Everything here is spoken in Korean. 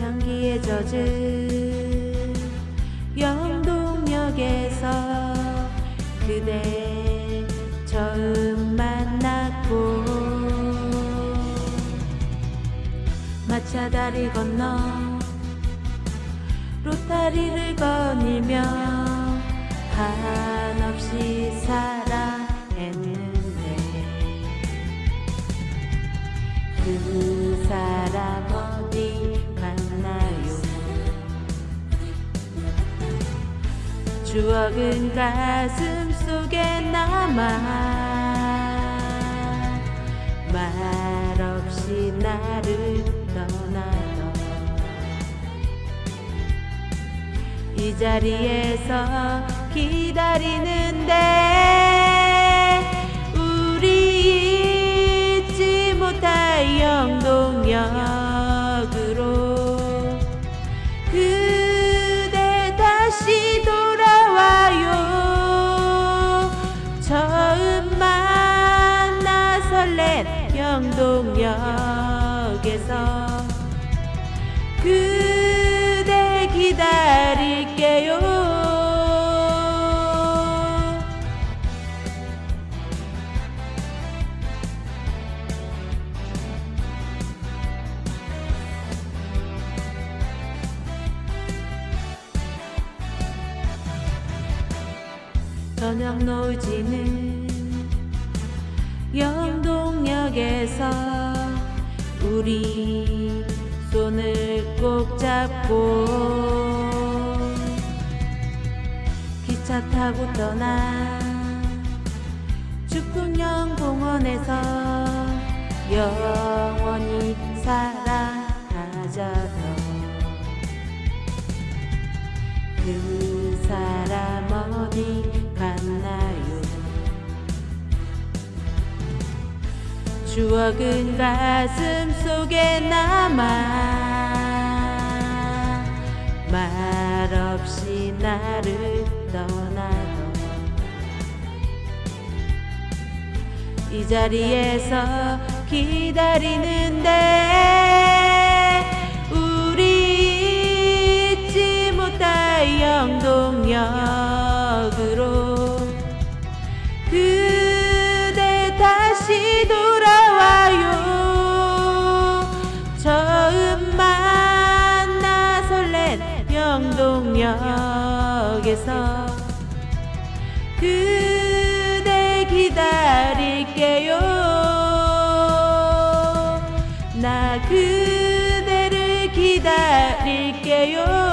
향기에 젖은 영동역에서 그대 처음 만났고 마차 다리 건너 로타리를 거닐며 한없이 사랑했는데 그 사람 어 추억은 가슴 속에 남아. 말없이 나를 떠나던 이 자리에서 기다리는데 동역에서 그대 기다릴게요. 저녁 노지는 영 동역에서 우리 손을 꼭 잡고 기차 타고 떠나 축풍령 공원에서 영원히 사랑하자던 그 사람 추억은 가슴 속에 남아 말없이 나를 떠나던 이 자리에서 기다리는데 우리 잊지 못할 영동역 영동역에서 그대 기다릴게요. 나 그대를 기다릴게요